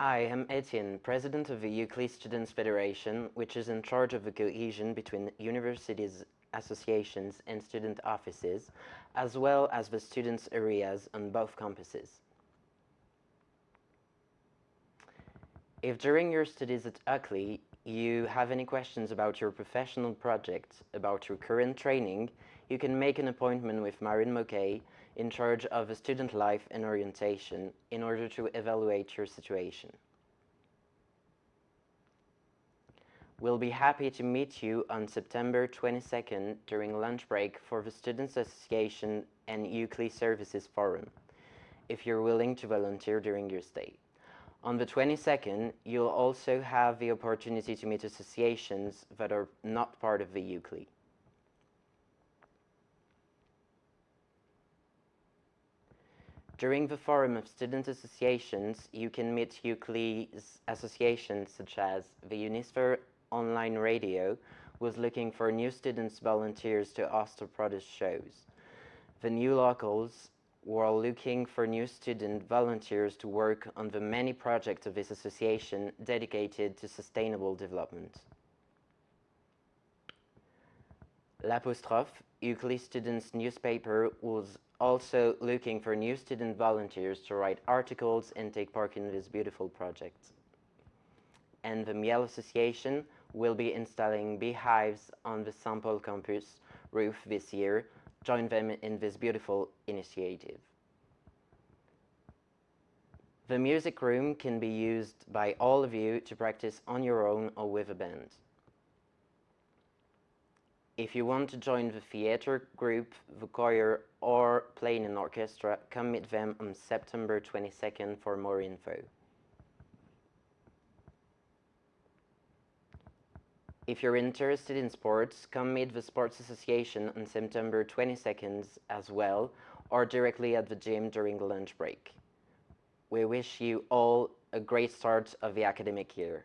I am Etienne, president of the UCLI Students Federation, which is in charge of the cohesion between universities, associations, and student offices, as well as the students' areas on both campuses. If during your studies at UCLI you have any questions about your professional project, about your current training, you can make an appointment with Marin Moquet, in charge of student life and orientation, in order to evaluate your situation. We'll be happy to meet you on September 22nd during lunch break for the Students Association and UCLI Services Forum, if you're willing to volunteer during your stay. On the 22nd, you'll also have the opportunity to meet associations that are not part of the UCLI. During the Forum of Student Associations, you can meet UCLI's associations such as the Unisphere Online Radio, was looking for new students volunteers to host or produce shows. The New Locals were looking for new student volunteers to work on the many projects of this association dedicated to sustainable development. L'Apostrophe, UCLI students' newspaper, was also looking for new student volunteers to write articles and take part in this beautiful project. And the Miel Association will be installing beehives on the Saint-Paul campus roof this year. Join them in this beautiful initiative. The music room can be used by all of you to practice on your own or with a band. If you want to join the theater group, the choir, or play in an orchestra, come meet them on September 22nd for more info. If you're interested in sports, come meet the Sports Association on September 22nd as well, or directly at the gym during the lunch break. We wish you all a great start of the academic year.